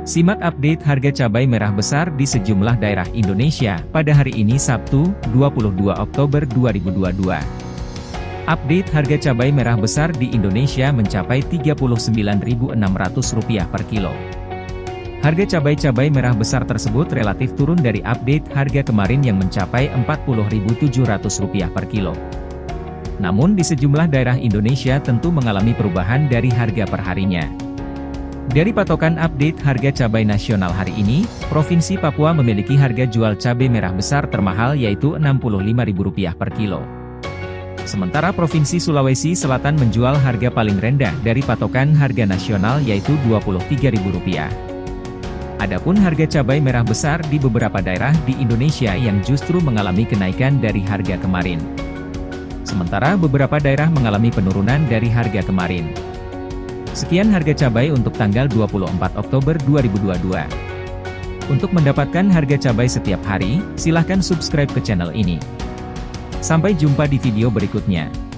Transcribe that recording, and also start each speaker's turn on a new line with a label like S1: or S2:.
S1: Simak update harga cabai merah besar di sejumlah daerah Indonesia pada hari ini Sabtu, 22 Oktober 2022. Update harga cabai merah besar di Indonesia mencapai Rp39.600 per kilo. Harga cabai-cabai merah besar tersebut relatif turun dari update harga kemarin yang mencapai Rp40.700 per kilo. Namun di sejumlah daerah Indonesia tentu mengalami perubahan dari harga perharinya. Dari patokan update harga cabai nasional hari ini, Provinsi Papua memiliki harga jual cabai merah besar termahal yaitu Rp65.000 per kilo. Sementara Provinsi Sulawesi Selatan menjual harga paling rendah dari patokan harga nasional yaitu Rp23.000. Adapun harga cabai merah besar di beberapa daerah di Indonesia yang justru mengalami kenaikan dari harga kemarin. Sementara beberapa daerah mengalami penurunan dari harga kemarin. Sekian harga cabai untuk tanggal 24 Oktober 2022. Untuk mendapatkan harga cabai setiap hari, silahkan subscribe ke channel ini. Sampai jumpa di video berikutnya.